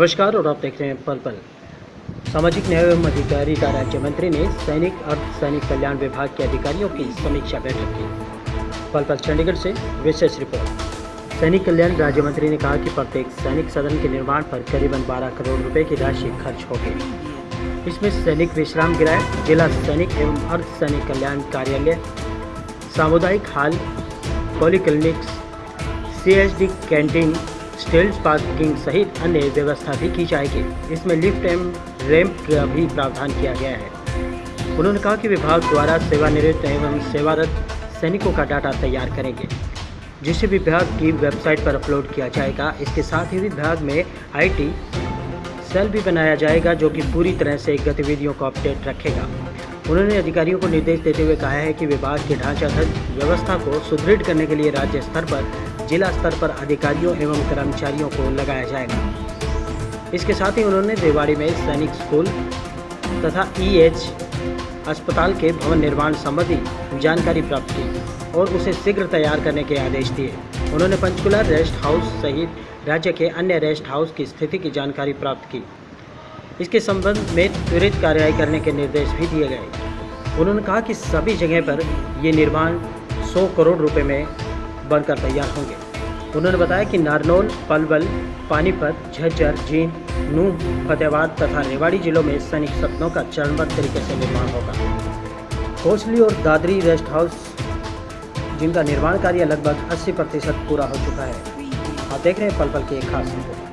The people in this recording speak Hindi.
नमस्कार, और आप देख रहे हैं पल पल। सामाजिक न्याय एवं अधिकारिता राज्य मंत्री ने सैनिक, अर्ध सैनिक कल्याण विभाग के अधिकारियों की समीक्षा बैठक की। पल पल चंडीगढ़ से विशेष रिपोर्ट। सैनिक कल्याण राज्य मंत्री ने कहा कि प्रत्येक सैनिक सदन के निर्माण पर करीबन 12 करोड़ रुपए की राशि खर्च होगी। इसमें सैनिक विश्राम गृह जिला सैनिक एवं अर्ध सैनिक कल्याण कार्यालय, सामुदायिक हाल, पॉलीक्लिनिक्स सीएसडी कैंटीन स्टील्स पार्किंग सहित अन्य व्यवस्था भी की जाएगी। इसमें लिफ्ट एवं रैंप का भी प्रावधान किया गया है। उन्होंने कहा कि विभाग द्वारा सेवानिवृत्त एवं सेवारत सैनिकों का डाटा तैयार करेंगे। जिसे विभाग की वेबसाइट पर अपलोड किया जाएगा, इसके साथ ही विभाग में आईटी सेल भी बनाया जाएगा, जो कि पूरी तरह से गतिविधियों को अपडेट रखेगा। उन्होंने अधिकारियों को निर्देश देते हुए कहा है कि विभाग की ढांचागत व्यवस्था को सुदृढ़ करने के लिए राज्य स्तर पर जिला स्तर पर अधिकारियों एवं कर्मचारियों को लगाया जाएगा। इसके साथ ही उन्होंने रेवाड़ी में सैनिक स्कूल तथा ईएच अस्पताल के भवन निर्माण संबंधी जानकारी प्राप्त की और उसे शीघ्र तैयार करने के आदेश दिए। उन्होंने पंचकुला रेस्ट हाउस सहित राज्य के अन्य रेस्ट हाउस की स्थिति की जानकारी प्राप्त की। इसके संबंध में त्वरित कार्रवाई करने के निर्देश भी दिए गए। उन्होंने कहा कि सभी जगह पर ये निर्माण 100 करोड़ रुपए में बनकर तैयार होंगे। उन्होंने बताया कि नारनौल, पलवल, पानीपत, झज्जर, जींद, नूह, फतेहाबाद तथा रेवाड़ी जिलों में सैनिक सपनों का चरणबद्ध तरीके से निर्माण होगा। कोसली और दादरी रेस्ट हाउस, जिनका निर्माण कार्य लगभग 80 प्रतिशत पूरा हो चुका है। आप देख रहे हैं पल पल की एक खास रिपोर्ट।